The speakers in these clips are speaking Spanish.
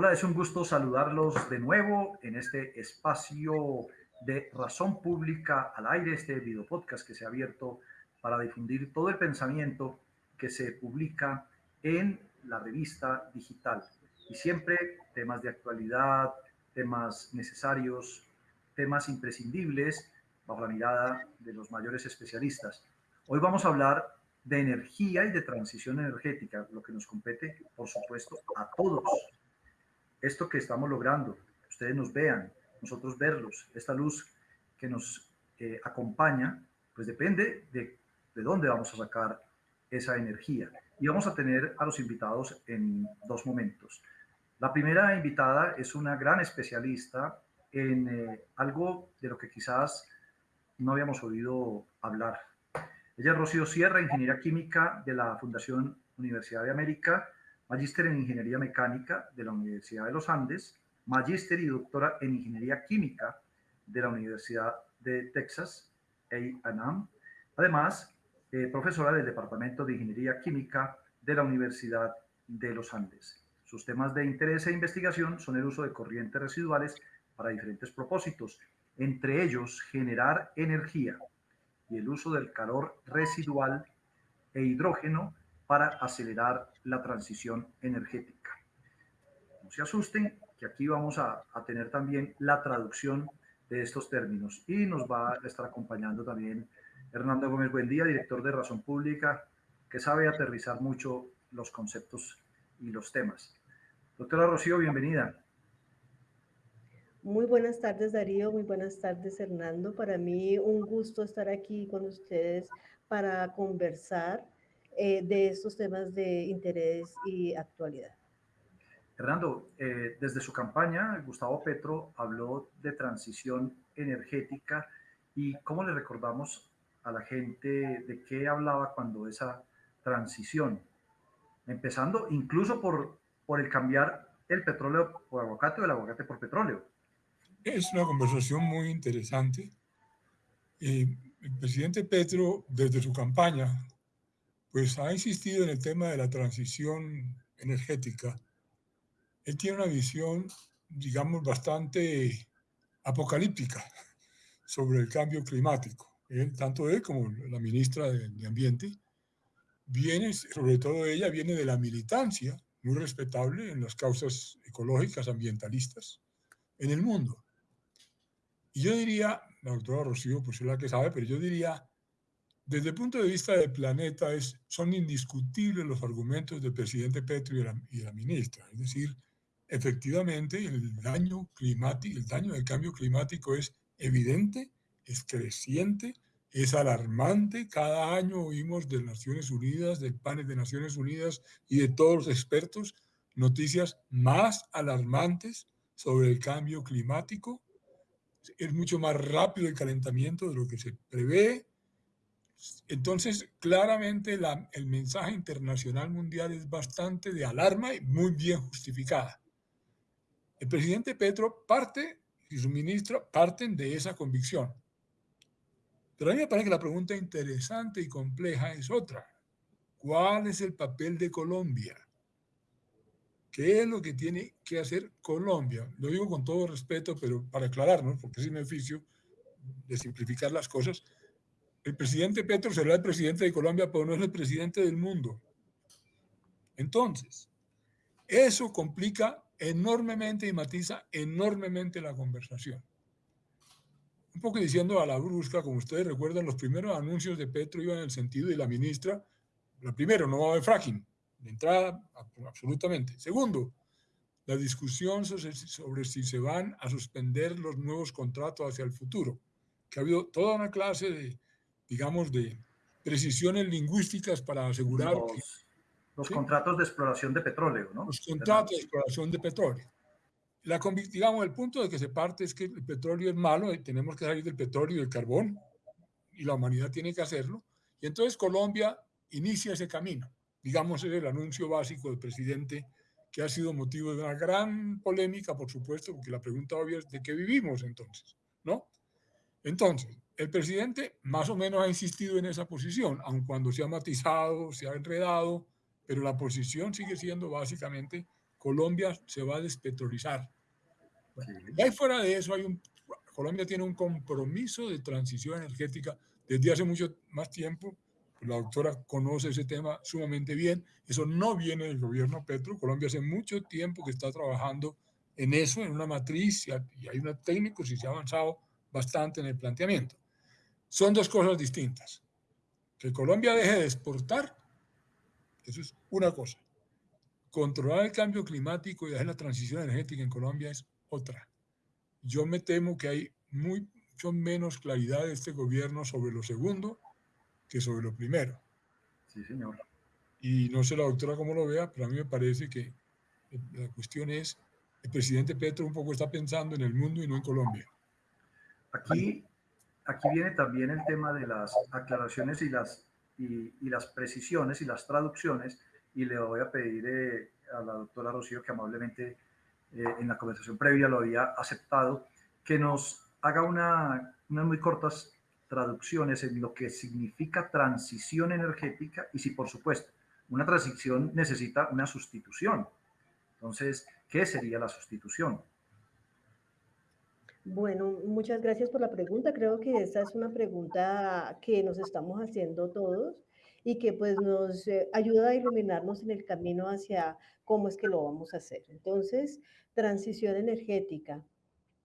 Hola, es un gusto saludarlos de nuevo en este espacio de razón pública al aire, este video podcast que se ha abierto para difundir todo el pensamiento que se publica en la revista digital. Y siempre temas de actualidad, temas necesarios, temas imprescindibles bajo la mirada de los mayores especialistas. Hoy vamos a hablar de energía y de transición energética, lo que nos compete, por supuesto, a todos. Esto que estamos logrando, ustedes nos vean, nosotros verlos, esta luz que nos eh, acompaña, pues depende de, de dónde vamos a sacar esa energía. Y vamos a tener a los invitados en dos momentos. La primera invitada es una gran especialista en eh, algo de lo que quizás no habíamos oído hablar ella es Rocío Sierra, Ingeniería Química de la Fundación Universidad de América, magíster en Ingeniería Mecánica de la Universidad de los Andes, magíster y doctora en Ingeniería Química de la Universidad de Texas, A&M. Además, eh, profesora del Departamento de Ingeniería Química de la Universidad de los Andes. Sus temas de interés e investigación son el uso de corrientes residuales para diferentes propósitos, entre ellos generar energía, y el uso del calor residual e hidrógeno para acelerar la transición energética. No se asusten, que aquí vamos a, tener también la traducción de estos términos y nos va a estar acompañando también Hernando Gómez Buendía, director de Razón Pública, que sabe aterrizar mucho los conceptos y los temas. Doctora Rocío, bienvenida. Muy buenas tardes, Darío. Muy buenas tardes, Hernando. Para mí un gusto estar aquí con ustedes para conversar eh, de estos temas de interés y actualidad. Hernando, eh, desde su campaña, Gustavo Petro habló de transición energética y cómo le recordamos a la gente de qué hablaba cuando esa transición, empezando incluso por, por el cambiar el petróleo por aguacate o el aguacate por petróleo. Es una conversación muy interesante. el presidente Petro, desde su campaña, pues ha insistido en el tema de la transición energética. Él tiene una visión, digamos, bastante apocalíptica sobre el cambio climático. Él, tanto él como la ministra de, Ambiente, viene, sobre todo ella, viene de la militancia, muy respetable en las causas ecológicas, ambientalistas, en el mundo. Y yo diría, la doctora Rocío, pues es la que sabe, pero yo diría, desde el punto de vista del planeta, es, son indiscutibles los argumentos del presidente Petro y de, la, y la ministra. Es decir, efectivamente, el daño climático, el daño del cambio climático es evidente, es creciente, es alarmante. Cada año oímos de Naciones Unidas, del panel de Naciones Unidas y de todos los expertos noticias más alarmantes sobre el cambio climático es mucho más rápido el calentamiento de lo que se prevé. Entonces, claramente el mensaje internacional mundial es bastante de alarma y muy bien justificada. El presidente Petro parte y su ministro parten de esa convicción. Pero a mí me parece que la pregunta interesante y compleja es otra. ¿Cuál es el papel de Colombia? ¿Qué es lo que tiene que hacer Colombia? Lo digo con todo respeto, pero para aclararnos, porque es mi oficio de simplificar las cosas. El presidente Petro será el presidente de Colombia, pero no es el presidente del mundo. Entonces, eso complica enormemente y matiza enormemente la conversación. Un poco diciendo a la brusca, como ustedes recuerdan, los primeros anuncios de Petro iban en el sentido de la ministra, la primero, no va a haber fracking, de entrada, absolutamente. Segundo, la discusión sobre, si se van a suspender los nuevos contratos hacia el futuro, que ha habido toda una clase de, digamos, de precisiones lingüísticas para asegurar... Los, los contratos de exploración de petróleo, ¿no? Los contratos de exploración de petróleo. La, digamos, el punto de que se parte es que el petróleo es malo, y tenemos que salir del petróleo y del carbón, y la humanidad tiene que hacerlo. Y entonces Colombia inicia ese camino digamos, es el anuncio básico del presidente que ha sido motivo de una gran polémica, por supuesto, porque la pregunta obvia es de qué vivimos entonces, ¿no? Entonces, el presidente más o menos ha insistido en esa posición, aun cuando se ha matizado, se ha enredado, pero la posición sigue siendo básicamente Colombia se va a despetrolizar. Y ahí fuera de eso, hay un, Colombia tiene un compromiso de transición energética desde hace mucho más tiempo. La doctora conoce ese tema sumamente bien. Eso no viene del gobierno Petro. Colombia hace mucho tiempo que está trabajando en eso, en una matriz, y hay una técnicos y se ha avanzado bastante en el planteamiento. Son dos cosas distintas. Que Colombia deje de exportar, eso es una cosa. Controlar el cambio climático y hacer la transición energética en Colombia es otra. Yo me temo que hay mucho menos claridad de este gobierno sobre lo segundo que sobre lo primero. Sí, señor. Y no sé la doctora cómo lo vea, pero a mí me parece que la cuestión es, el presidente Petro un poco está pensando en el mundo y no en Colombia. Aquí, aquí viene también el tema de las aclaraciones y las, y, las precisiones y las traducciones, y le voy a pedir eh, a la doctora Rocío que amablemente eh, en la conversación previa lo había aceptado, que nos haga una, unas muy cortas traducciones en lo que significa transición energética y si por supuesto una transición necesita una sustitución. Entonces, ¿qué sería la sustitución? Bueno, muchas gracias por la pregunta. Creo que esta es una pregunta que nos estamos haciendo todos y que pues nos eh, ayuda a iluminarnos en el camino hacia cómo es que lo vamos a hacer. Entonces, transición energética.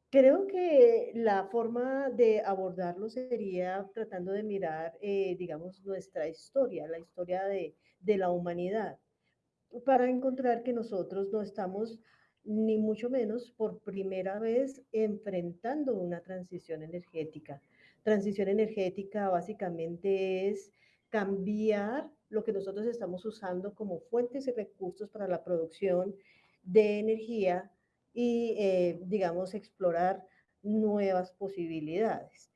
Creo que la forma de abordarlo sería tratando de mirar, eh, digamos, nuestra historia, la historia de, de la humanidad, para encontrar que nosotros no estamos ni mucho menos por primera vez enfrentando una transición energética. Transición energética básicamente es cambiar lo que nosotros estamos usando como fuentes y recursos para la producción de energía y, eh, digamos, explorar nuevas posibilidades.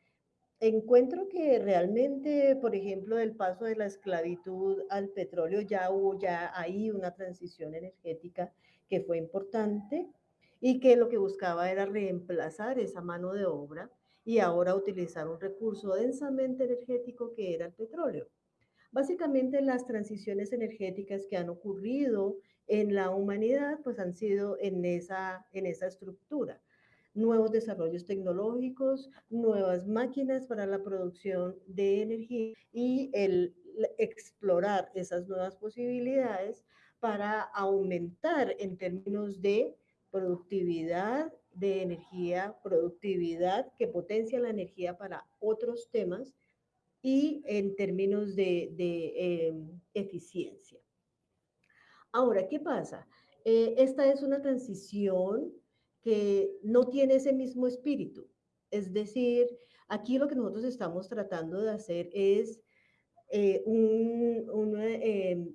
Encuentro que realmente, por ejemplo, del paso de la esclavitud al petróleo, ya hubo ya ahí una transición energética que fue importante y que lo que buscaba era reemplazar esa mano de obra y ahora utilizar un recurso densamente energético que era el petróleo. Básicamente las transiciones energéticas que han ocurrido en la humanidad pues han sido en esa, en esa estructura. Nuevos desarrollos tecnológicos, nuevas máquinas para la producción de energía y el explorar esas nuevas posibilidades para aumentar en términos de productividad de energía, productividad que potencia la energía para otros temas y en términos de, em, eficiencia. Ahora, ¿qué pasa? Eh, esta es una transición que no tiene ese mismo espíritu. Es decir, aquí lo que nosotros estamos tratando de hacer es eh, un, em,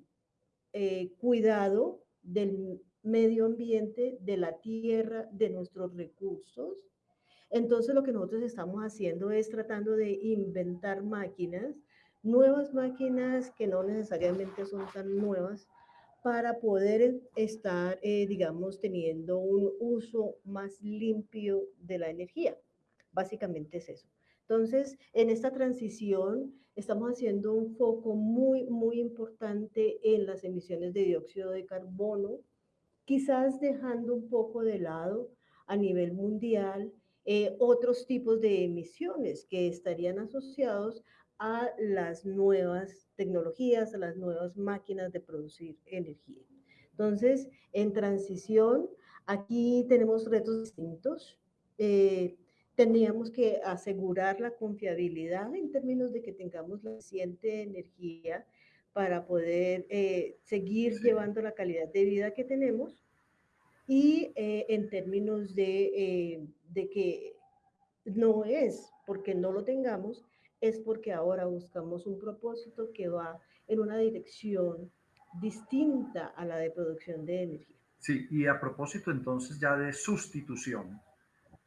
eh, cuidado del medio ambiente, de la tierra, de nuestros recursos, entonces lo que nosotros estamos haciendo es tratando de inventar máquinas, nuevas máquinas que no necesariamente son tan nuevas, para poder estar, eh, digamos, teniendo un uso más limpio de la energía. Básicamente es eso. Entonces, en esta transición estamos haciendo un foco muy, muy importante en las emisiones de dióxido de carbono, quizás dejando un poco de lado a nivel mundial eh, otros tipos de emisiones que estarían asociados a las nuevas tecnologías, a las nuevas máquinas de producir energía. Entonces, en transición, aquí tenemos retos distintos. Eh, tendríamos que asegurar la confiabilidad en términos de que tengamos la suficiente energía para poder eh, seguir llevando la calidad de vida que tenemos y eh, en términos de, eh, de que no es porque no lo tengamos, es porque ahora buscamos un propósito que va en una dirección distinta a la de producción de energía. Sí, y a propósito entonces ya de sustitución,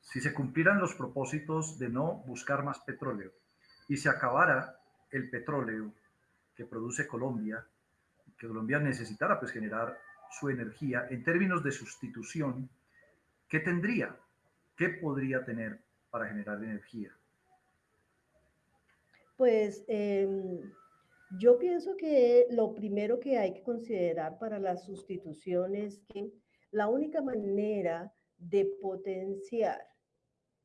si se cumplieran los propósitos de no buscar más petróleo y se acabara el petróleo que produce Colombia, que Colombia necesitara pues generar su energía en términos de sustitución, ¿qué tendría? ¿Qué podría tener para generar energía? Pues em, yo pienso que lo primero que hay que considerar para la sustitución es que La única manera de potenciar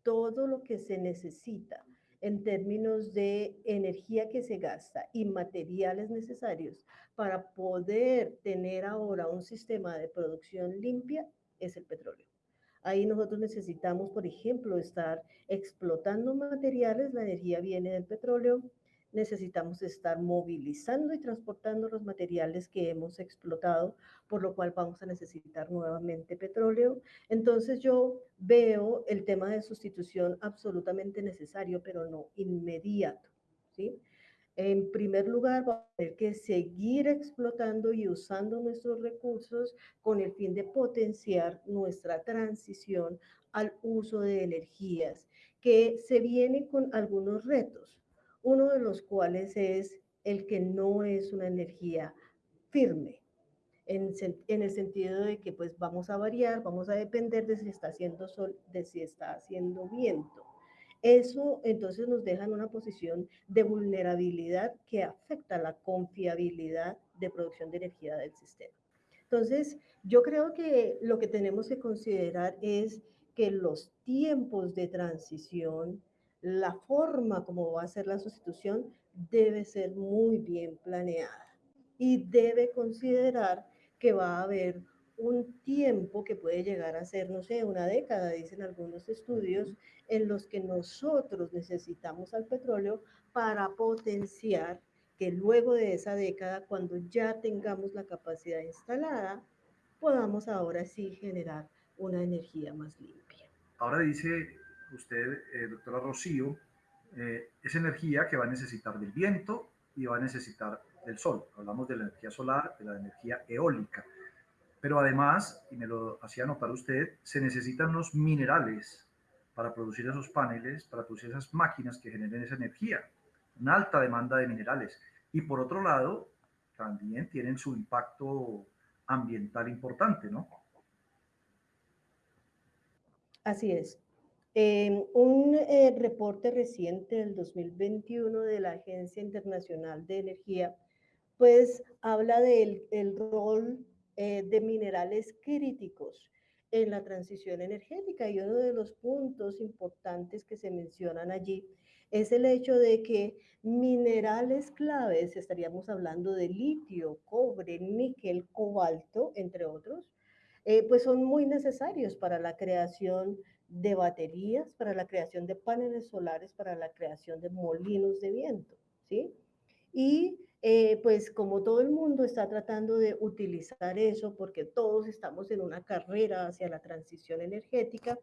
todo lo que se necesita en términos de energía que se gasta y materiales necesarios para poder tener ahora un sistema de producción limpia es el petróleo. Ahí nosotros necesitamos, por ejemplo, estar explotando materiales, la energía viene del petróleo, necesitamos estar movilizando y transportando los materiales que hemos explotado, por lo cual vamos a necesitar nuevamente petróleo. Entonces yo veo el tema de sustitución absolutamente necesario, pero no inmediato. ¿sí? En primer lugar, vamos a tener que seguir explotando y usando nuestros recursos con el fin de potenciar nuestra transición al uso de energías, que se viene con algunos retos, uno de los cuales es el que no es una energía firme, en, el sentido de que pues vamos a variar, vamos a depender de si está haciendo sol, de si está haciendo viento. Eso entonces nos deja en una posición de vulnerabilidad que afecta la confiabilidad de producción de energía del sistema. Entonces, yo creo que lo que tenemos que considerar es que los tiempos de transición, la forma como va a ser la sustitución, debe ser muy bien planeada y debe considerar que va a haber un tiempo que puede llegar a ser, no sé, una década, dicen algunos estudios, en los que nosotros necesitamos al petróleo para potenciar que luego de esa década, cuando ya tengamos la capacidad instalada, podamos ahora sí generar una energía más limpia. Ahora dice usted, eh, doctora Rocío, eh, es energía que va a necesitar del viento y va a necesitar del sol. Hablamos de la energía solar, de la energía eólica. Pero además, y me lo hacía notar usted, se necesitan unos minerales para producir esos paneles, para producir esas máquinas que generen esa energía. Una alta demanda de minerales. Y por otro lado, también tienen su impacto ambiental importante, ¿no? Así es. Eh, un eh, reporte reciente del 2021 de la Agencia Internacional de Energía, pues habla del el rol eh, de minerales críticos en la transición energética. Y uno de los puntos importantes que se mencionan allí es el hecho de que minerales claves, estaríamos hablando de litio, cobre, níquel, cobalto, entre otros, eh, pues son muy necesarios para la creación de baterías, para la creación de paneles solares, para la creación de molinos de viento, ¿sí? Y eh, pues como todo el mundo está tratando de utilizar eso, porque todos estamos en una carrera hacia la transición energética,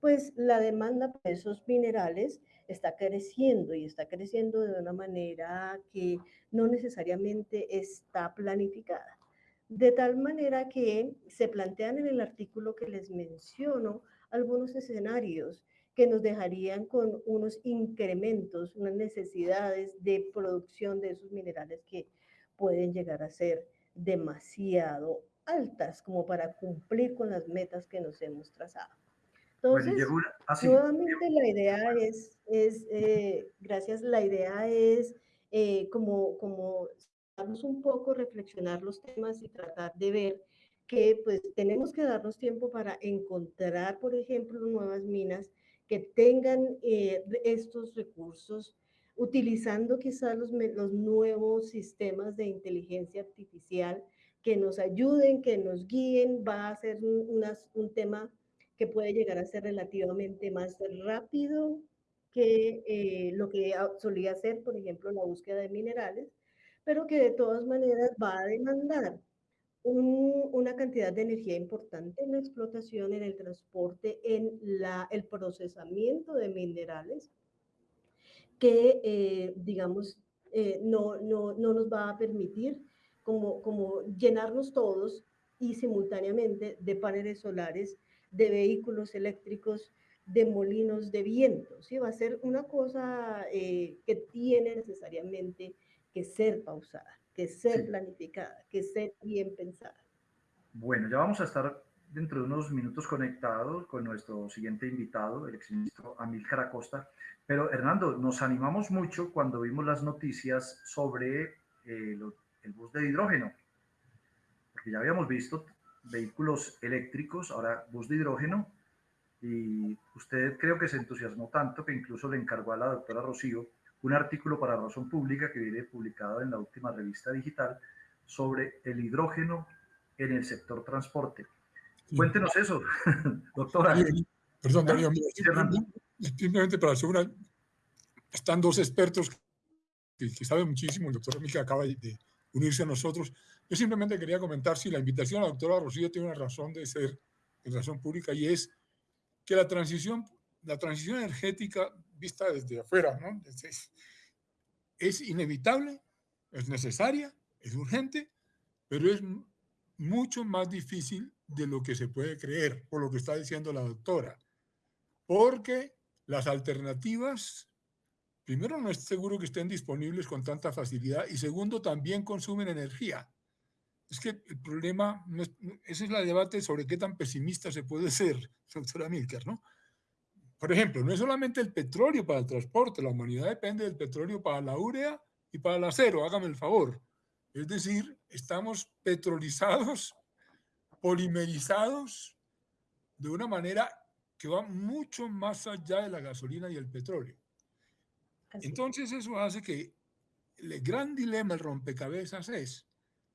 pues la demanda por esos minerales está creciendo y está creciendo de una manera que no necesariamente está planificada. De tal manera que se plantean en el artículo que les menciono algunos escenarios que nos dejarían con unos incrementos, unas necesidades de producción de esos minerales que pueden llegar a ser demasiado altas como para cumplir con las metas que nos hemos trazado. Entonces, ah, nuevamente la idea es, es eh, gracias, la idea es eh, como, como un poco, reflexionar los temas y tratar de ver que pues tenemos que darnos tiempo para encontrar, por ejemplo, nuevas minas que tengan eh, estos recursos, utilizando quizás los, los nuevos sistemas de inteligencia artificial que nos ayuden, que nos guíen, va a ser un, tema que puede llegar a ser relativamente más rápido que eh, lo que solía ser, por ejemplo, la búsqueda de minerales, pero que de todas maneras va a demandar una cantidad de energía importante en la explotación, en el transporte, en la, el procesamiento de minerales, que, eh, digamos, eh, no, no, no, nos va a permitir como, como llenarnos todos y simultáneamente de paneles solares, de vehículos eléctricos, de molinos de viento. ¿sí? Va a ser una cosa eh, que tiene necesariamente que ser pausada que ser planificada, que ser bien pensada. Bueno, ya vamos a estar dentro de unos minutos conectados con nuestro siguiente invitado, el exministro Amílcar Acosta. Pero Hernando, nos animamos mucho cuando vimos las noticias sobre eh, el bus de hidrógeno, porque ya habíamos visto vehículos eléctricos, ahora bus de hidrógeno, y usted creo que se entusiasmó tanto que incluso le encargó a la doctora Rocío un artículo para Razón Pública que viene publicado en la última revista digital sobre el hidrógeno en el sector transporte. Cuéntenos eso, doctora. Perdón, Darío, simplemente para hacer una... Están dos expertos que, saben muchísimo, el doctor Mica acaba de unirse a nosotros. Yo simplemente quería comentar si la invitación a la doctora Rocío tiene una razón de ser en razón pública y es que la transición, la transición energética vista desde afuera, ¿no? es inevitable, es necesaria, es urgente, pero es mucho más difícil de lo que se puede creer, por lo que está diciendo la doctora, porque las alternativas, primero, no es seguro que estén disponibles con tanta facilidad y segundo, también consumen energía. Es que el problema, ese es el debate sobre qué tan pesimista se puede ser, doctora Milker, ¿no? Por ejemplo, no es solamente el petróleo para el transporte, la humanidad depende del petróleo para la urea y para el acero, hágame el favor. Es decir, estamos petrolizados, polimerizados, de una manera que va mucho más allá de la gasolina y el petróleo. Entonces eso hace que el gran dilema, el rompecabezas es,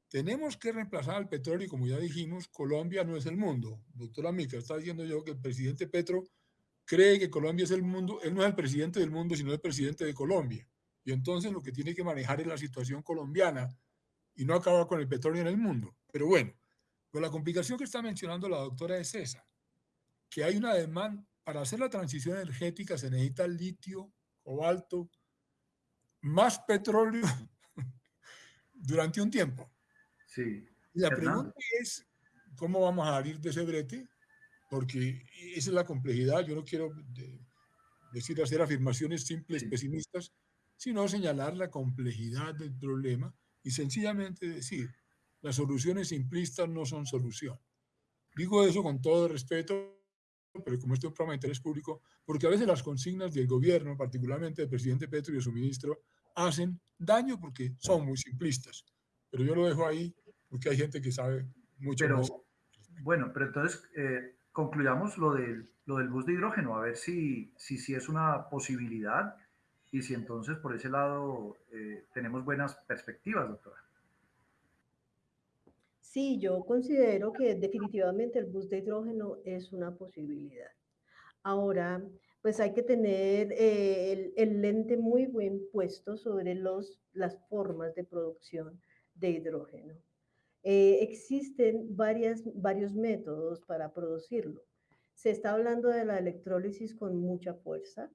tenemos que reemplazar al petróleo y como ya dijimos, Colombia no es el mundo. Doctora Mica, está diciendo yo que el presidente Petro cree que Colombia es el mundo, él no es el presidente del mundo, sino el presidente de Colombia. Y entonces lo que tiene que manejar es la situación colombiana y no acabar con el petróleo en el mundo. Pero bueno, pues la complicación que está mencionando la doctora es esa, que hay una demanda, para hacer la transición energética se necesita litio, cobalto, más petróleo durante un tiempo. Sí. Y la pregunta es, ¿cómo vamos a salir de ese brete? Porque esa es la complejidad. Yo no quiero decir hacer afirmaciones simples, pesimistas, sino señalar la complejidad del problema y sencillamente decir, las soluciones simplistas no son solución. Digo eso con todo respeto, pero como este es un programa de interés público, porque a veces las consignas del gobierno, particularmente del presidente Petro y de su ministro, hacen daño porque son muy simplistas. Pero yo lo dejo ahí porque hay gente que sabe mucho pero, más. Bueno, pero entonces eh, concluyamos lo del, bus de hidrógeno, a ver si, si, es una posibilidad y si entonces por ese lado eh, tenemos buenas perspectivas, doctora. Sí, yo considero que definitivamente el bus de hidrógeno es una posibilidad. Ahora, pues hay que tener eh, el, lente muy buen puesto sobre las formas de producción de hidrógeno. Eh, existen varias, varios métodos para producirlo. Se está hablando de la electrólisis con mucha fuerza.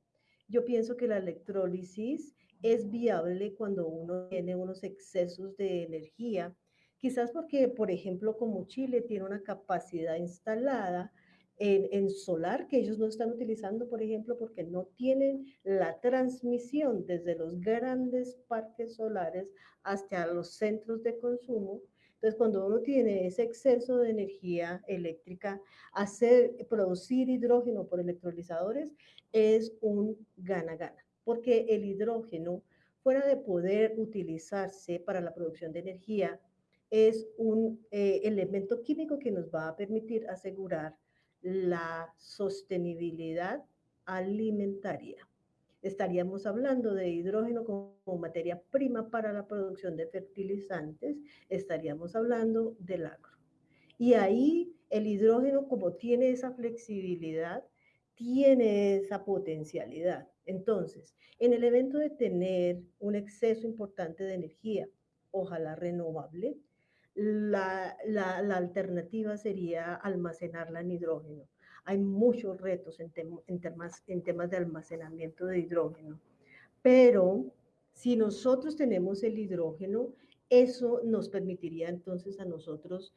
Yo pienso que la electrólisis es viable cuando uno tiene unos excesos de energía, quizás porque, por ejemplo, como Chile tiene una capacidad instalada en, en, solar que ellos no están utilizando, por ejemplo, porque no tienen la transmisión desde los grandes parques solares hasta los centros de consumo. Entonces, cuando uno tiene ese exceso de energía eléctrica, hacer, producir hidrógeno por electrolizadores es un gana-gana, porque el hidrógeno, fuera de poder utilizarse para la producción de energía, es un eh, elemento químico que nos va a permitir asegurar la sostenibilidad alimentaria. Estaríamos hablando de hidrógeno como materia prima para la producción de fertilizantes, estaríamos hablando del agro. Y ahí el hidrógeno, como tiene esa flexibilidad, tiene esa potencialidad. Entonces, en el evento de tener un exceso importante de energía, ojalá renovable, la, la, la alternativa sería almacenarla en hidrógeno. Hay muchos retos en, tem en, temas, en temas de almacenamiento de hidrógeno, pero si nosotros tenemos el hidrógeno, eso nos permitiría entonces a nosotros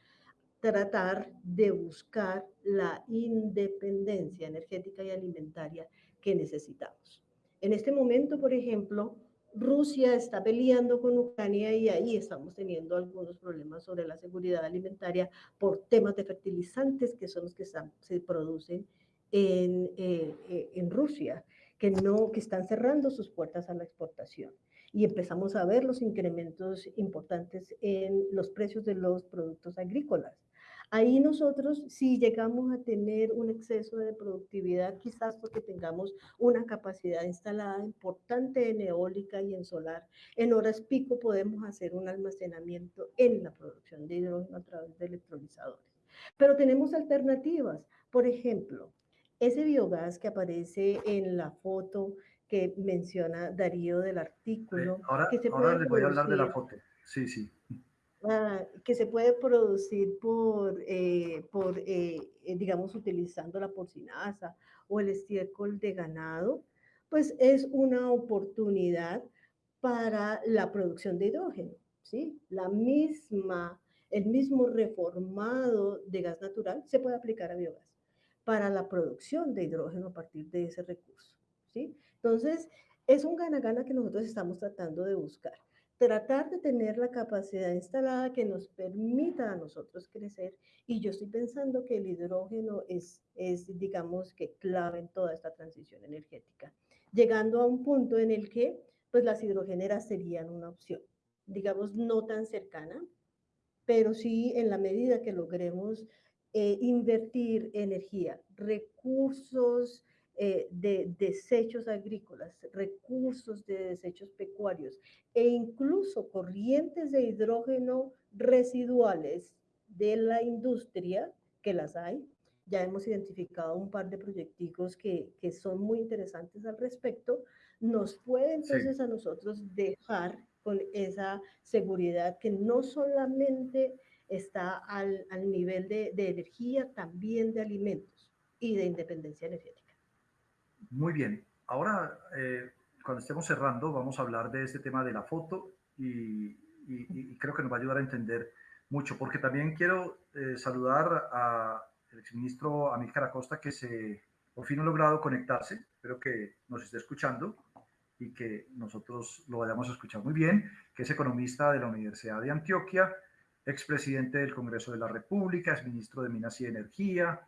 tratar de buscar la independencia energética y alimentaria que necesitamos. En este momento, por ejemplo, Rusia está peleando con Ucrania y ahí estamos teniendo algunos problemas sobre la seguridad alimentaria por temas de fertilizantes que son los que se producen en, eh, eh, en Rusia, que, no, que están cerrando sus puertas a la exportación. Y empezamos a ver los incrementos importantes en los precios de los productos agrícolas. Ahí nosotros, si llegamos a tener un exceso de productividad, quizás porque tengamos una capacidad instalada importante en eólica y en solar, en horas pico podemos hacer un almacenamiento en la producción de hidrógeno a través de electrolizadores. Pero tenemos alternativas. Por ejemplo, ese biogás que aparece en la foto que menciona Darío del artículo. ahora, que se ahora les voy a hablar de la foto. Sí, sí. Ah, que se puede producir por, eh, por eh, eh, digamos, utilizando la porcinaza o el estiércol de ganado, pues es una oportunidad para la producción de hidrógeno, ¿sí? La misma, el mismo reformado de gas natural se puede aplicar a biogás para la producción de hidrógeno a partir de ese recurso, ¿sí? Entonces, es un gana-gana que nosotros estamos tratando de buscar tratar de tener la capacidad instalada que nos permita a nosotros crecer. Y yo estoy pensando que el hidrógeno es, es, digamos, que clave en toda esta transición energética, llegando a un punto en el que, pues, las hidrogeneras serían una opción, digamos, no tan cercana, pero sí en la medida que logremos eh, invertir energía, recursos, eh, de desechos agrícolas, recursos de desechos pecuarios e incluso corrientes de hidrógeno residuales de la industria, que las hay. Ya hemos identificado un par de proyecticos que, que son muy interesantes al respecto. Nos puede entonces a nosotros dejar con esa seguridad que no solamente está al, al nivel de, de energía, también de alimentos y de independencia energética. Muy bien. Ahora, eh, cuando estemos cerrando, vamos a hablar de este tema de la foto y, creo que nos va a ayudar a entender mucho, porque también quiero eh, saludar al exministro Amílcar Acosta, que se, por fin ha logrado conectarse. Espero que nos esté escuchando y que nosotros lo vayamos a escuchar muy bien, que es economista de la Universidad de Antioquia, expresidente del Congreso de la República, es ministro de Minas y Energía,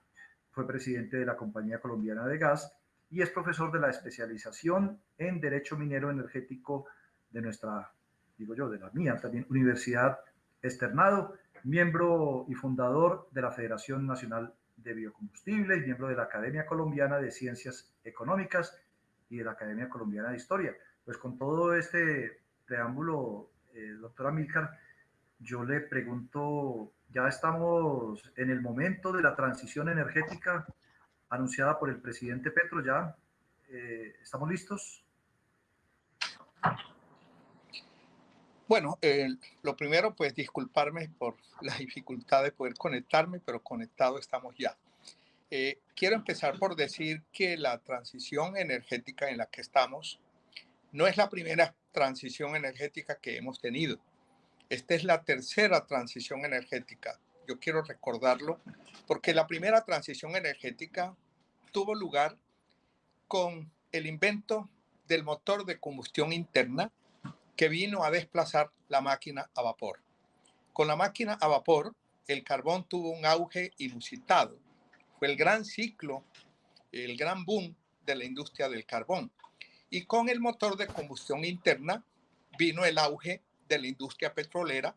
fue presidente de la Compañía Colombiana de Gas y es profesor de la especialización en Derecho Minero Energético de nuestra, digo yo, de la mía también, Universidad Externado, miembro y fundador de la Federación Nacional de Biocombustibles, miembro de la Academia Colombiana de Ciencias Económicas y de la Academia Colombiana de Historia. Pues con todo este preámbulo, eh, doctora Milcar, yo le pregunto, ya estamos en el momento de la transición energética anunciada por el presidente Petro ya. Eh, ¿Estamos listos? Bueno, lo primero, pues disculparme por la dificultad de poder conectarme, pero conectado estamos ya. Eh, quiero empezar por decir que la transición energética en la que estamos no es la primera transición energética que hemos tenido. Esta es la tercera transición energética yo quiero recordarlo, porque la primera transición energética tuvo lugar con el invento del motor de combustión interna que vino a desplazar la máquina a vapor. Con la máquina a vapor, el carbón tuvo un auge inusitado. Fue el gran ciclo, el gran boom de la industria del carbón. Y con el motor de combustión interna vino el auge de la industria petrolera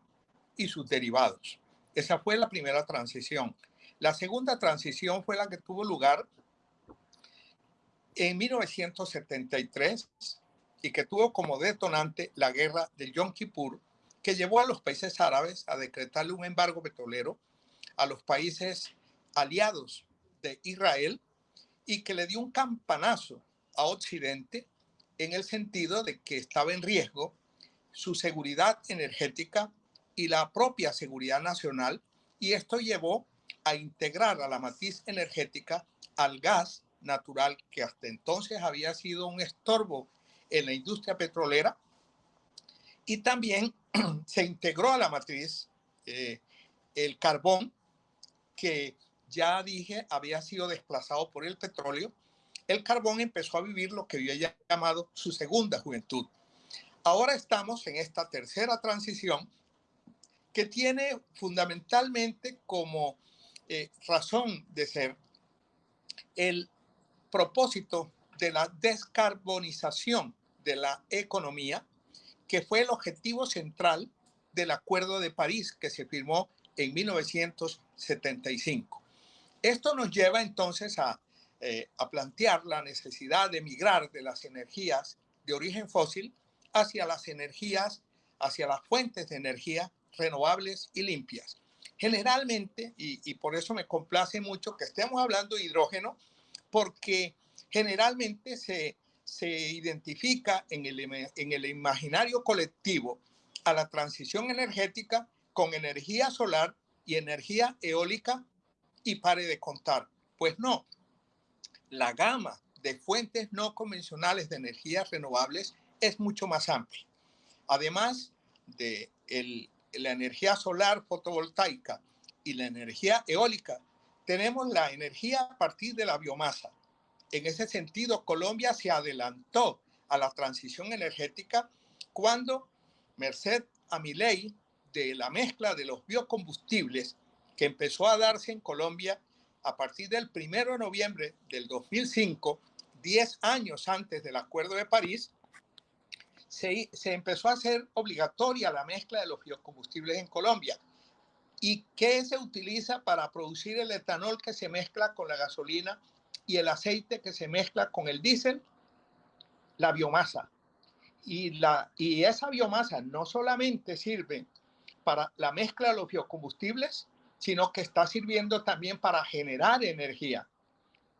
y sus derivados. Esa fue la primera transición. La segunda transición fue la que tuvo lugar en 1973 y que tuvo como detonante la guerra de Yom Kippur, que llevó a los países árabes a decretarle un embargo petrolero a los países aliados de Israel y que le dio un campanazo a Occidente en el sentido de que estaba en riesgo su seguridad energética y la propia seguridad nacional y esto llevó a integrar a la matriz energética al gas natural que hasta entonces había sido un estorbo en la industria petrolera y también se integró a la matriz eh, el carbón que ya dije había sido desplazado por el petróleo. El carbón empezó a vivir lo que yo he llamado su segunda juventud. Ahora estamos en esta tercera transición que tiene fundamentalmente como eh, razón de ser el propósito de la descarbonización de la economía, que fue el objetivo central del Acuerdo de París que se firmó en 1975. Esto nos lleva entonces a, eh, a plantear la necesidad de migrar de las energías de origen fósil hacia las energías, hacia las fuentes de energía renovables y limpias. Generalmente, y, por eso me complace mucho que estemos hablando de hidrógeno, porque generalmente se, se identifica en el, en el imaginario colectivo a la transición energética con energía solar y energía eólica y pare de contar. Pues no, la gama de fuentes no convencionales de energías renovables es mucho más amplia. Además de el, la energía solar fotovoltaica y la energía eólica, tenemos la energía a partir de la biomasa. En ese sentido, Colombia se adelantó a la transición energética cuando, merced a mi ley de la mezcla de los biocombustibles que empezó a darse en Colombia a partir del 1 de noviembre del 2005, 10 años antes del Acuerdo de París, se, empezó a hacer obligatoria la mezcla de los biocombustibles en Colombia. ¿Y qué se utiliza para producir el etanol que se mezcla con la gasolina y el aceite que se mezcla con el diésel? La biomasa. Y, la, y esa biomasa no solamente sirve para la mezcla de los biocombustibles, sino que está sirviendo también para generar energía.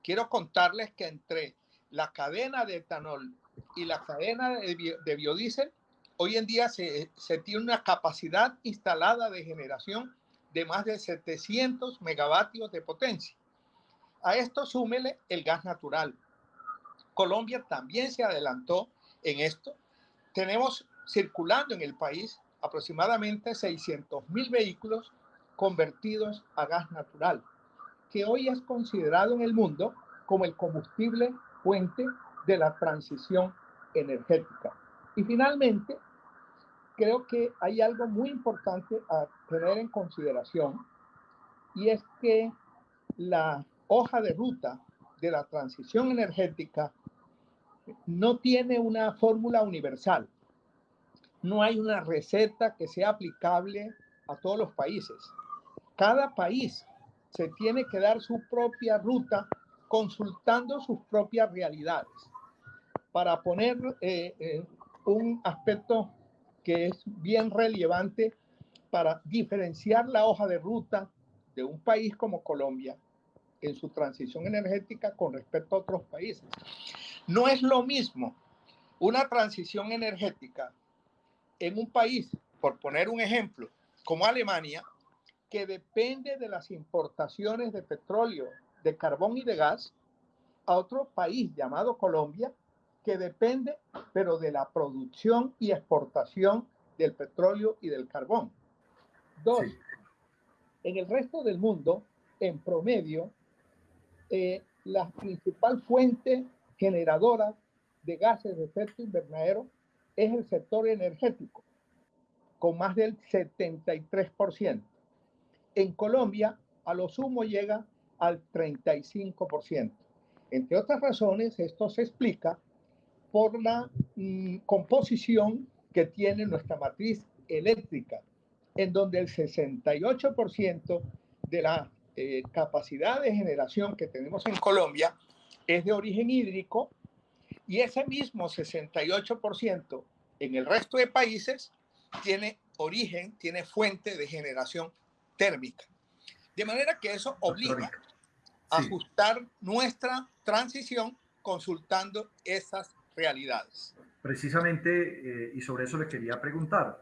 Quiero contarles que entre la cadena de etanol y la cadena de, biodiesel, hoy en día se, tiene una capacidad instalada de generación de más de 700 megavatios de potencia. A esto súmele el gas natural. Colombia también se adelantó en esto. Tenemos circulando en el país aproximadamente 600 mil vehículos convertidos a gas natural, que hoy es considerado en el mundo como el combustible fuente de la transición energética. Y finalmente, creo que hay algo muy importante a tener en consideración y es que la hoja de ruta de la transición energética no tiene una fórmula universal. No hay una receta que sea aplicable a todos los países. Cada país se tiene que dar su propia ruta consultando sus propias realidades para poner eh, eh, un aspecto que es bien relevante para diferenciar la hoja de ruta de un país como Colombia en su transición energética con respecto a otros países. No es lo mismo una transición energética en un país, por poner un ejemplo, como Alemania, que depende de las importaciones de petróleo, de carbón y de gas, a otro país llamado Colombia, que depende, pero de la producción y exportación del petróleo y del carbón. Dos, en el resto del mundo, en promedio, eh, la principal fuente generadora de gases de efecto invernadero es el sector energético, con más del 73%. En Colombia, a lo sumo llega al 35%. Entre otras razones, esto se explica por la mm, composición que tiene nuestra matriz eléctrica, en donde el 68% de la eh, capacidad de generación que tenemos en Colombia es de origen hídrico y ese mismo 68% en el resto de países tiene origen, tiene fuente de generación térmica. De manera que eso obliga a ajustar nuestra transición consultando esas realidades. Precisamente, eh, y sobre eso le quería preguntar.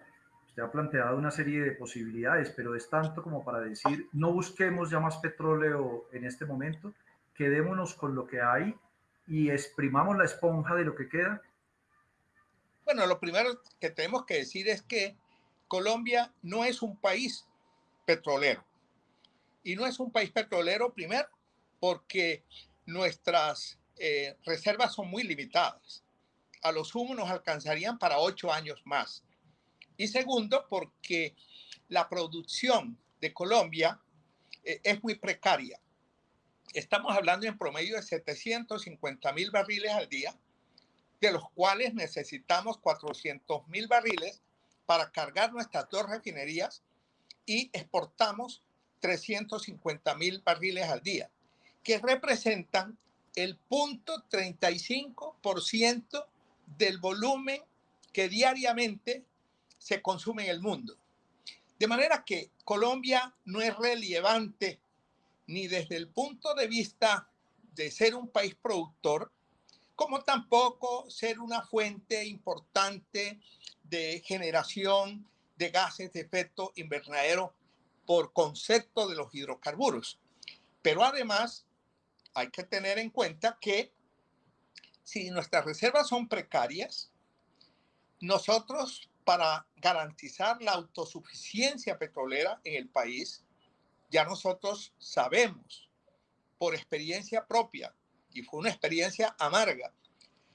Usted ha planteado una serie de posibilidades, pero es tanto como para decir, no busquemos ya más petróleo en este momento, quedémonos con lo que hay y exprimamos la esponja de lo que queda. Bueno, lo primero que tenemos que decir es que Colombia no es un país petrolero. Y no es un país petrolero, primero, porque nuestras eh, reservas son muy limitadas. A los sumo nos alcanzarían para ocho años más. Y segundo, porque la producción de Colombia eh, es muy precaria. Estamos hablando en promedio de 750 mil barriles al día, de los cuales necesitamos 400 mil barriles para cargar nuestras dos refinerías y exportamos 350 mil barriles al día, que representan el punto 35% del volumen que diariamente se consume en el mundo. De manera que Colombia no es relevante ni desde el punto de vista de ser un país productor, como tampoco ser una fuente importante de generación de gases de efecto invernadero por concepto de los hidrocarburos. Pero además hay que tener en cuenta que si nuestras reservas son precarias, nosotros para garantizar la autosuficiencia petrolera en el país, ya nosotros sabemos por experiencia propia, y fue una experiencia amarga,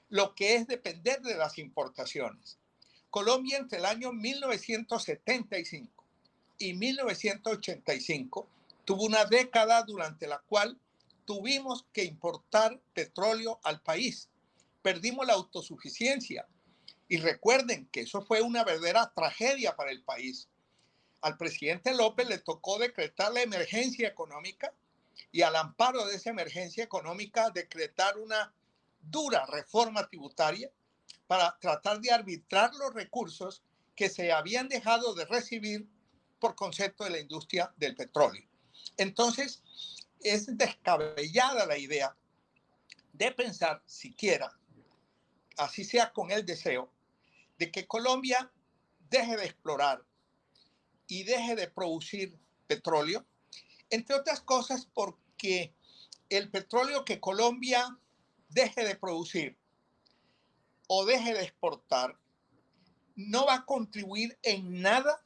lo que es depender de las importaciones. Colombia entre el año 1975 y 1985 tuvo una década durante la cual tuvimos que importar petróleo al país. Perdimos la autosuficiencia. Y recuerden que eso fue una verdadera tragedia para el país. Al presidente López le tocó decretar la emergencia económica y al amparo de esa emergencia económica decretar una dura reforma tributaria para tratar de arbitrar los recursos que se habían dejado de recibir por concepto de la industria del petróleo. Entonces, es descabellada la idea de pensar siquiera, así sea con el deseo, de que Colombia deje de explorar y deje de producir petróleo, entre otras cosas porque el petróleo que Colombia deje de producir o deje de exportar no va a contribuir en nada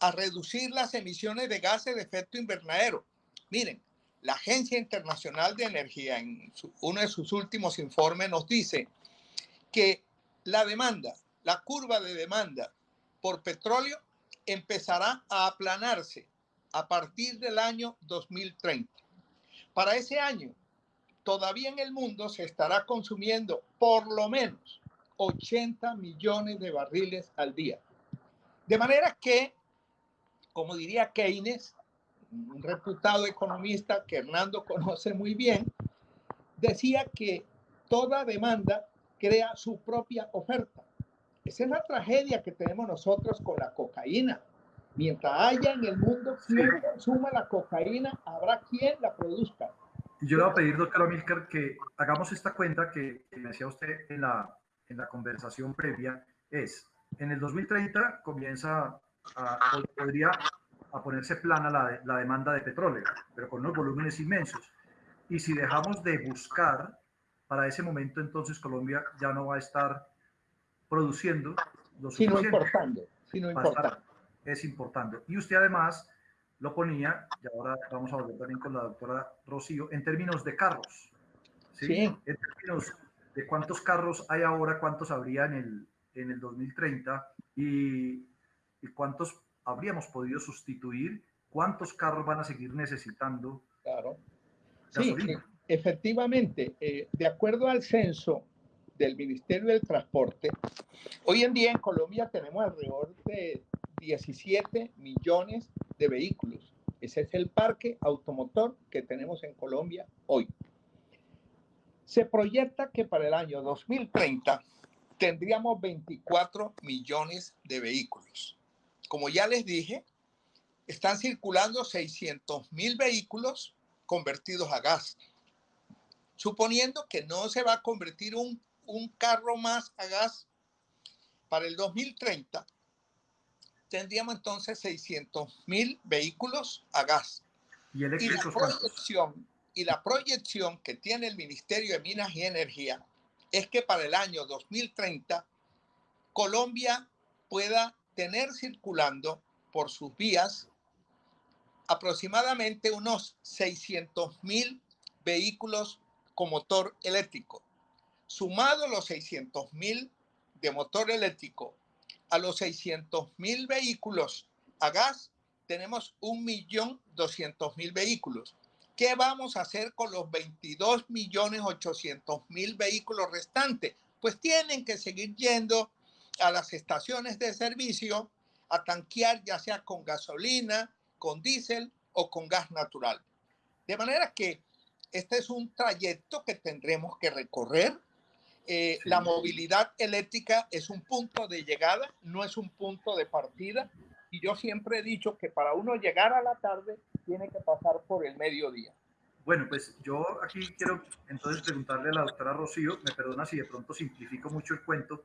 a reducir las emisiones de gases de efecto invernadero. Miren, la Agencia Internacional de Energía en uno de sus últimos informes nos dice que la demanda, la curva de demanda por petróleo empezará a aplanarse a partir del año 2030. Para ese año, todavía en el mundo se estará consumiendo por lo menos 80 millones de barriles al día. De manera que, como diría Keynes, un reputado economista que Hernando conoce muy bien, decía que toda demanda crea su propia oferta. Esa es la tragedia que tenemos nosotros con la cocaína. Mientras haya en el mundo quien consuma la cocaína, habrá quien la produzca. Yo le voy a pedir, doctor Amílcar, que hagamos esta cuenta que, decía usted en la, en la conversación previa. Es, en el 2030 comienza, a, podría a ponerse plana la, la demanda de petróleo, pero con unos volúmenes inmensos. Y si dejamos de buscar, para ese momento entonces Colombia ya no va a estar produciendo lo sino importando, sino importando. Es importando. Y usted además lo ponía, y ahora vamos a volver también con la doctora Rocío, en términos de carros. ¿sí? En términos de cuántos carros hay ahora, cuántos habría en el, en el 2030 y, y cuántos habríamos podido sustituir, cuántos carros van a seguir necesitando. Claro. Sí, efectivamente, eh, de acuerdo al censo del Ministerio del Transporte, hoy en día en Colombia tenemos alrededor de 17 millones de vehículos. Ese es el parque automotor que tenemos en Colombia hoy. Se proyecta que para el año 2030 tendríamos 24 millones de vehículos como ya les dije, están circulando 600 mil vehículos convertidos a gas. Suponiendo que no se va a convertir un, un carro más a gas para el 2030, tendríamos entonces 600 mil vehículos a gas. ¿Y, la proyección, y la proyección que tiene el Ministerio de Minas y Energía es que para el año 2030 Colombia pueda tener circulando por sus vías aproximadamente unos 600 mil vehículos con motor eléctrico. Sumado los 600 mil de motor eléctrico a los 600 mil vehículos a gas, tenemos 1.200.000 vehículos. ¿Qué vamos a hacer con los 22.800.000 vehículos restantes? Pues tienen que seguir yendo a las estaciones de servicio a tanquear ya sea con gasolina, con diésel o con gas natural. De manera que este es un trayecto que tendremos que recorrer. Eh, la movilidad eléctrica es un punto de llegada, no es un punto de partida. Y yo siempre he dicho que para uno llegar a la tarde tiene que pasar por el mediodía. Bueno, pues yo aquí quiero entonces preguntarle a la doctora Rocío, me perdona si de pronto simplifico mucho el cuento,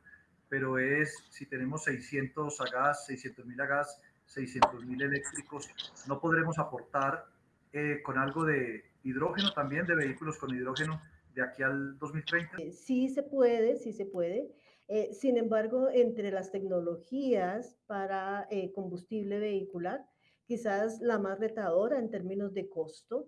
pero es si tenemos 600 a gas, 600 mil a gas, 600 mil eléctricos, ¿no podremos aportar eh, con algo de hidrógeno también, de vehículos con hidrógeno de aquí al 2030? Eh, sí se puede, sí se puede. Eh, sin embargo, entre las tecnologías para combustible vehicular, quizás la más retadora en términos de costo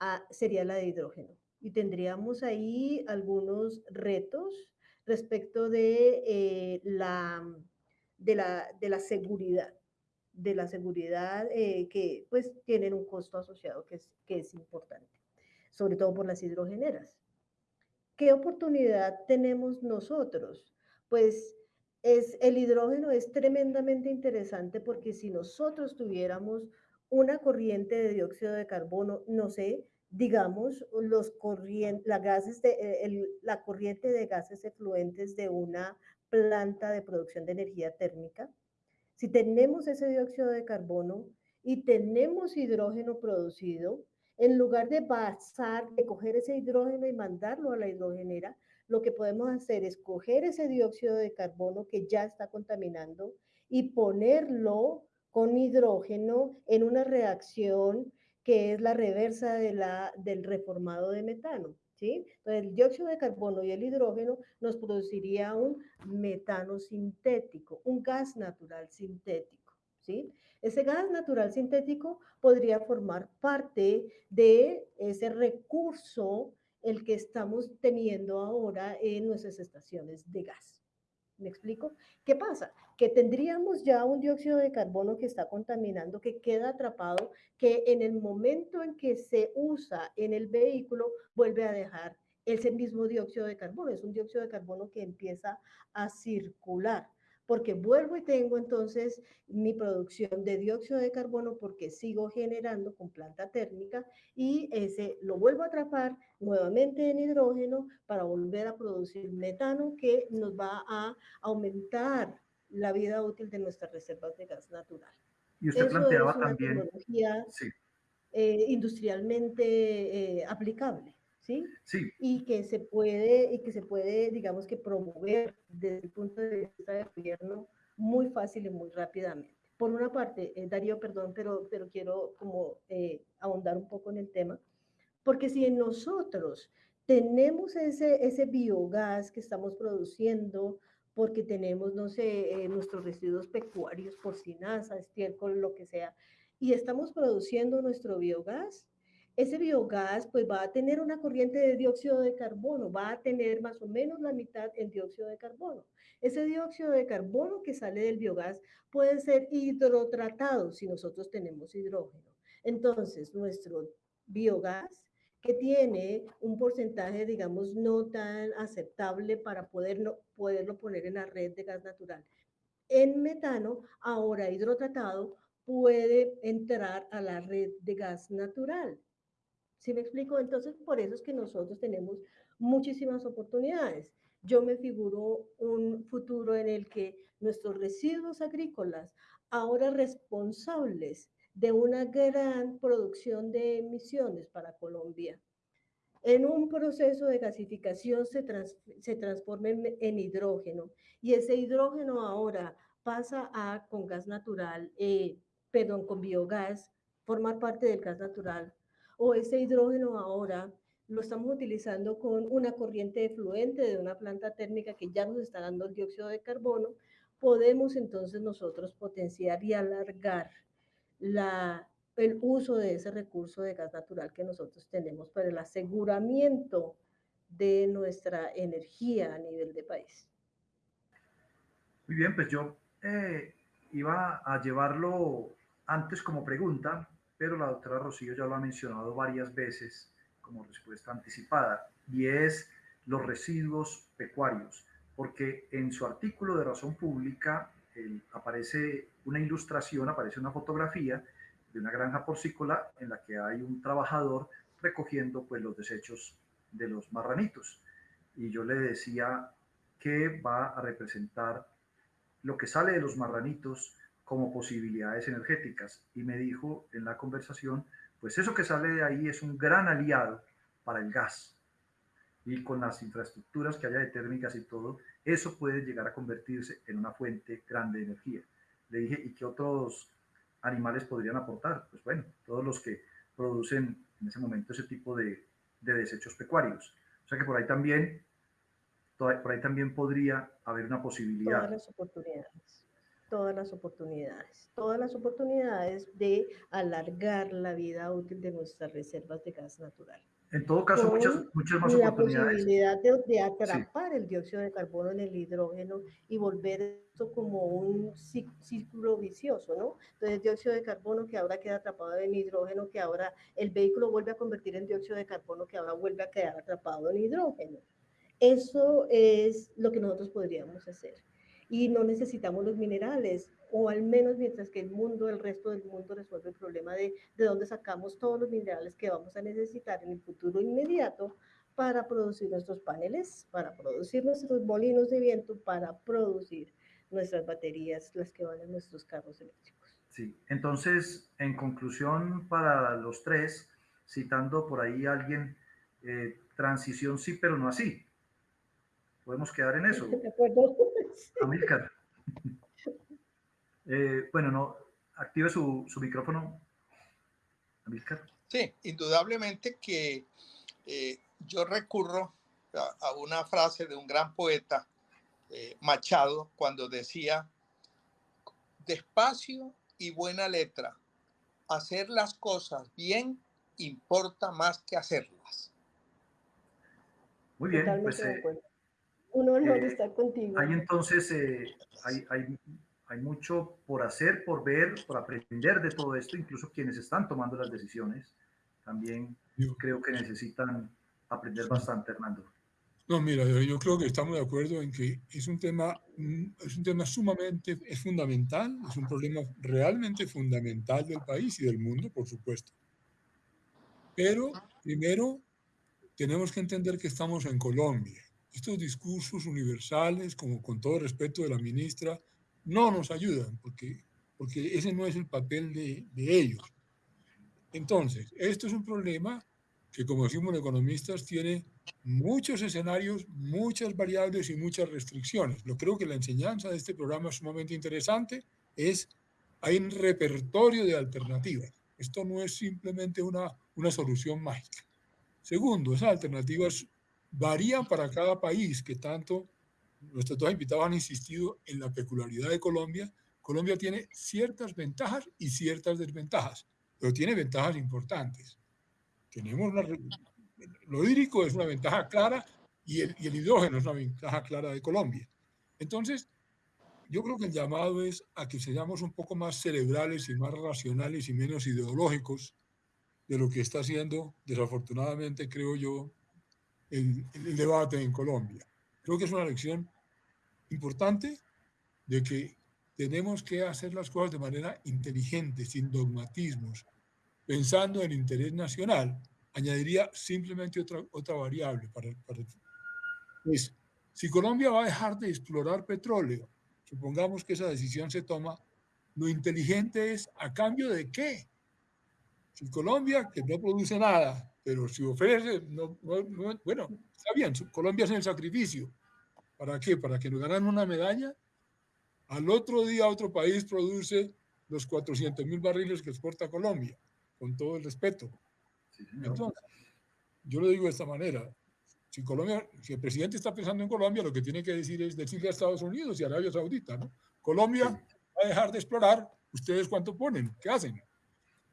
ah, sería la de hidrógeno. Y tendríamos ahí algunos retos respecto de, la, de, la, de la seguridad de la seguridad eh, que pues tienen un costo asociado que es, que es importante, sobre todo por las hidrogeneras. ¿Qué oportunidad tenemos nosotros? Pues es, el hidrógeno es tremendamente interesante porque si nosotros tuviéramos una corriente de dióxido de carbono, no sé, digamos, los la, gases de, eh, la corriente de gases efluentes de una planta de producción de energía térmica, si tenemos ese dióxido de carbono y tenemos hidrógeno producido, en lugar de pasar, de coger ese hidrógeno y mandarlo a la hidrogenera, lo que podemos hacer es coger ese dióxido de carbono que ya está contaminando y ponerlo con hidrógeno en una reacción que es la reversa de la, del reformado de metano. ¿sí? Entonces, el dióxido de carbono y el hidrógeno nos produciría un metano sintético, un gas natural sintético, ¿sí? Ese gas natural sintético podría formar parte de ese recurso el que estamos teniendo ahora en nuestras estaciones de gas. ¿Me explico? ¿Qué pasa? Que tendríamos ya un dióxido de carbono que está contaminando, que queda atrapado, que en el momento en que se usa en el vehículo vuelve a dejar ese mismo dióxido de carbono. Es un dióxido de carbono que empieza a circular porque vuelvo y tengo entonces mi producción de dióxido de carbono porque sigo generando con planta térmica y ese lo vuelvo a atrapar nuevamente en hidrógeno para volver a producir metano que nos va a aumentar la vida útil de nuestras reservas de gas natural. Y usted planteaba también tecnología eh, industrialmente eh, aplicable. ¿Sí? Sí. Y que se puede, y que se puede, digamos que promover desde el punto de vista del gobierno muy fácil y muy rápidamente. Por una parte, eh, Darío, perdón, pero, pero quiero como eh, ahondar un poco en el tema, porque si en nosotros tenemos ese, ese biogás que estamos produciendo, porque tenemos, no sé, eh, nuestros residuos pecuarios, porcinaza, estiércol, lo que sea, y estamos produciendo nuestro biogás, ese biogás pues va a tener una corriente de dióxido de carbono, va a tener más o menos la mitad en dióxido de carbono. Ese dióxido de carbono que sale del biogás puede ser hidrotratado si nosotros tenemos hidrógeno. Entonces, nuestro biogás que tiene un porcentaje, digamos, no tan aceptable para poderlo, poderlo poner en la red de gas natural. En metano, ahora hidrotratado, puede entrar a la red de gas natural. ¿Sí me explico? Entonces, por eso es que nosotros tenemos muchísimas oportunidades. Yo me figuro un futuro en el que nuestros residuos agrícolas, ahora responsables de una gran producción de emisiones para Colombia, en un proceso de gasificación se, se transformen en, hidrógeno y ese hidrógeno ahora pasa a con gas natural, eh, perdón, con biogás, formar parte del gas natural o ese hidrógeno ahora lo estamos utilizando con una corriente efluente de una planta térmica que ya nos está dando el dióxido de carbono, podemos entonces nosotros potenciar y alargar la, el uso de ese recurso de gas natural que nosotros tenemos para el aseguramiento de nuestra energía a nivel de país. Muy bien, pues yo eh, iba a llevarlo antes como pregunta, pero la doctora Rocío ya lo ha mencionado varias veces como respuesta anticipada, y es los residuos pecuarios, porque en su artículo de razón pública aparece una ilustración, aparece una fotografía de una granja porcícola en la que hay un trabajador recogiendo pues los desechos de los marranitos. Y yo le decía que va a representar lo que sale de los marranitos como posibilidades energéticas. Y me dijo en la conversación, pues eso que sale de ahí es un gran aliado para el gas. Y con las infraestructuras que haya de térmicas y todo, eso puede llegar a convertirse en una fuente grande de energía. Le dije, ¿y qué otros animales podrían aportar? Pues bueno, todos los que producen en ese momento ese tipo de, de desechos pecuarios. O sea que por ahí también, por ahí también podría haber una posibilidad. Todas las oportunidades, todas las oportunidades, todas las oportunidades de alargar la vida útil de nuestras reservas de gas natural. En todo caso, muchas, muchas más la oportunidades. posibilidad de, de atrapar el dióxido de carbono en el hidrógeno y volver esto como un círculo vicioso, ¿no? Entonces, dióxido de carbono que ahora queda atrapado en hidrógeno, que ahora el vehículo vuelve a convertir en dióxido de carbono, que ahora vuelve a quedar atrapado en hidrógeno. Eso es lo que nosotros podríamos hacer. Y no necesitamos los minerales o al menos mientras que el mundo, el resto del mundo resuelve el problema de, de dónde sacamos todos los minerales que vamos a necesitar en el futuro inmediato para producir nuestros paneles, para producir nuestros molinos de viento, para producir nuestras baterías, las que van en nuestros carros eléctricos. Sí, entonces, en conclusión para los tres, citando por ahí a alguien, eh, transición sí, pero no así. Podemos quedar en eso. ¿De acuerdo? Amílcar. Eh, bueno, no, active su, su micrófono. Amílcar. Sí, indudablemente que eh, yo recurro a, a, una frase de un gran poeta, eh, Machado, cuando decía, despacio y buena letra, hacer las cosas bien importa más que hacerlas. Muy bien, pues, Totalmente de acuerdo. Un honor estar contigo. Hay entonces, hay, hay hay mucho por hacer, por ver, por aprender de todo esto, incluso quienes están tomando las decisiones también yo creo que necesitan aprender bastante, Hernando. No, mira, yo creo que estamos de acuerdo en que es un tema, es un tema sumamente, es fundamental, es un problema realmente fundamental del país y del mundo, por supuesto. Pero primero tenemos que entender que estamos en Colombia. Estos discursos universales, como con todo respeto de la ministra, no nos ayudan, porque, porque ese no es el papel de, de ellos. Entonces, esto es un problema que, como decimos los economistas, tiene muchos escenarios, muchas variables y muchas restricciones. Lo creo que la enseñanza de este programa es sumamente interesante, es hay un repertorio de alternativas. Esto no es simplemente una, una solución mágica. Segundo, esas alternativas varían para cada país que tanto nuestros dos invitados han insistido en la peculiaridad de Colombia. Colombia tiene ciertas ventajas y ciertas desventajas, pero tiene ventajas importantes. Tenemos una, lo hídrico es una ventaja clara y el, y el hidrógeno es una ventaja clara de Colombia. Entonces, yo creo que el llamado es a que seamos un poco más cerebrales y más racionales y menos ideológicos de lo que está haciendo, desafortunadamente, creo yo, el, el debate en Colombia. Creo que es una lección importante de que tenemos que hacer las cosas de manera inteligente, sin dogmatismos, pensando en interés nacional. Añadiría simplemente otra, otra variable. Para, para, si Colombia va a dejar de explorar petróleo, supongamos que esa decisión se toma, lo inteligente es a cambio de qué. Si Colombia, que no produce nada, pero si ofrece, no, no, no, bueno, está bien, Colombia es el sacrificio. ¿Para qué? Para que nos ganan una medalla. Al otro día otro país produce los 400 mil barriles que exporta Colombia, con todo el respeto. Entonces, yo lo digo de esta manera. Si, Colombia, si el presidente está pensando en Colombia, lo que tiene que decir es decirle a Estados Unidos y a Arabia Saudita, ¿no? Colombia va a dejar de explorar, ¿ustedes cuánto ponen? ¿Qué hacen?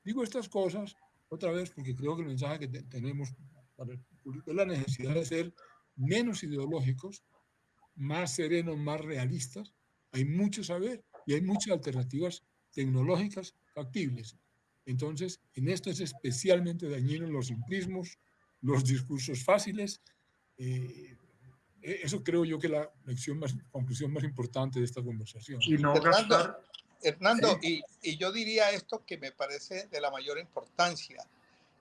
Digo estas cosas otra vez porque creo que el mensaje que te, tenemos para el público es la necesidad de ser menos ideológicos, más serenos, más realistas. Hay mucho saber y hay muchas alternativas tecnológicas factibles. Entonces, en esto es especialmente dañino los simplismos, los discursos fáciles. Eh, eso creo yo que la lección más, conclusión más importante de esta conversación. Y no gastar, Hernando, y, yo diría esto que me parece de la mayor importancia.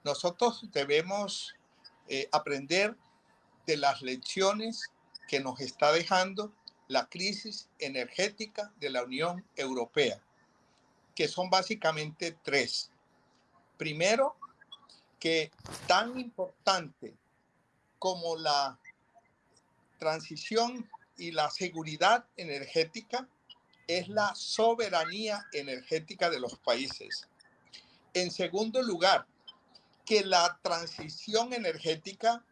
Nosotros debemos eh, aprender de las lecciones que nos está dejando la crisis energética de la Unión Europea, que son básicamente tres. Primero, que tan importante como la transición y la seguridad energética es la soberanía energética de los países. En segundo lugar, que la transición energética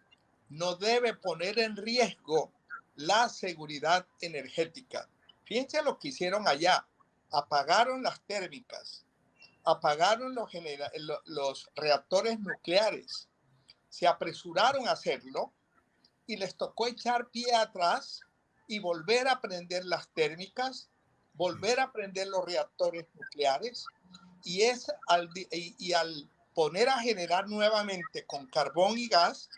no debe poner en riesgo la seguridad energética. Fíjense lo que hicieron allá. Apagaron las térmicas, apagaron los, los reactores nucleares, se apresuraron a hacerlo y les tocó echar pie atrás y volver a prender las térmicas volver a prender los reactores nucleares y, es al, y, al poner a generar nuevamente con carbón y gas,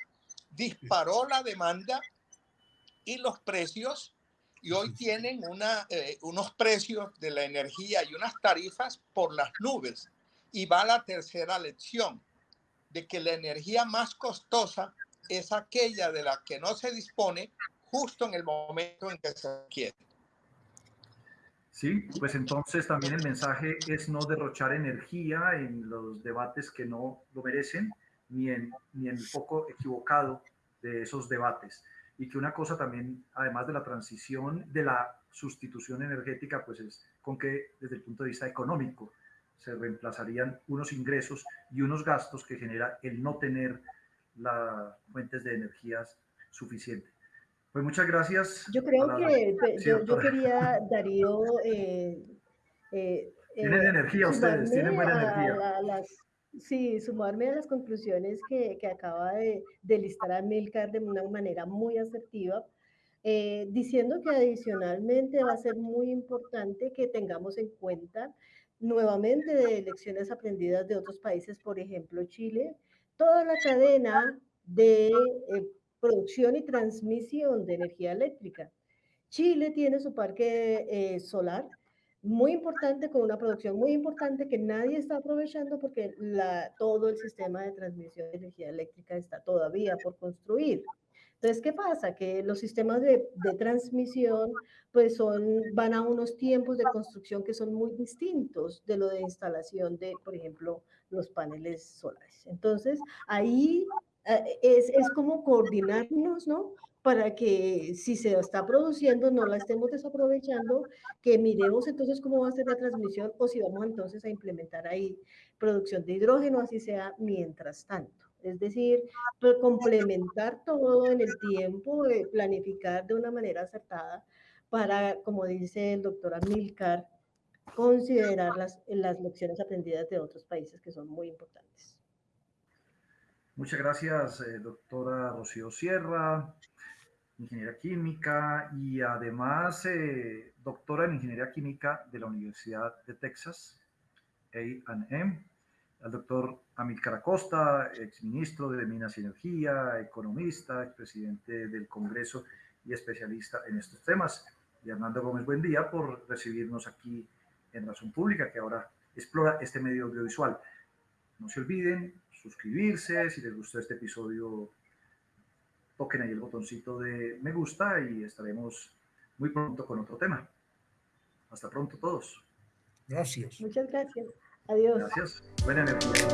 disparó la demanda y los precios y hoy tienen una, eh, unos precios de la energía y unas tarifas por las nubes. Y va la tercera lección, de que la energía más costosa es aquella de la que no se dispone justo en el momento en que se quiere. Sí, pues entonces también el mensaje es no derrochar energía en los debates que no lo merecen, ni en, ni en el foco equivocado de esos debates. Y que una cosa también, además de la transición, de la sustitución energética, pues es con que desde el punto de vista económico se reemplazarían unos ingresos y unos gastos que genera el no tener las fuentes de energías suficientes. Pues muchas gracias. Yo creo que yo, quería, Darío... Eh, eh, tienen eh, energía ustedes, tienen buena energía. sí, sumarme a las conclusiones que, que acaba de, de, listar Amilcar de una manera muy asertiva, eh, diciendo que adicionalmente va a ser muy importante que tengamos en cuenta nuevamente de lecciones aprendidas de otros países, por ejemplo Chile, toda la cadena de producción y transmisión de energía eléctrica. Chile tiene su parque eh, solar muy importante, con una producción muy importante que nadie está aprovechando porque todo el sistema de transmisión de energía eléctrica está todavía por construir. Entonces, ¿qué pasa? Que los sistemas de, de, transmisión pues son, van a unos tiempos de construcción que son muy distintos de lo de instalación de, por ejemplo, los paneles solares. Entonces, ahí es, es como coordinarnos, ¿no? Para que si se está produciendo no la estemos desaprovechando, que miremos entonces cómo va a ser la transmisión o si vamos entonces a implementar ahí producción de hidrógeno, así sea mientras tanto. Es decir, pues, complementar todo en el tiempo, eh, planificar de una manera acertada para, como dice el doctor Amilcar, considerar las, las lecciones aprendidas de otros países que son muy importantes. Muchas gracias, eh, doctora Rocío Sierra, ingeniera química y además eh, doctora en ingeniería química de la Universidad de Texas, A&M, al doctor Amílcar Acosta, exministro de Minas y Energía, economista, expresidente del Congreso y especialista en estos temas. Y Hernando Gómez, buen día por recibirnos aquí en Razón Pública, que ahora explora este medio audiovisual. No se olviden suscribirse, si les gustó este episodio, toquen ahí el botoncito de me gusta y estaremos muy pronto con otro tema. Hasta pronto todos. Gracias. Muchas gracias. Adiós. Gracias. Buena energía.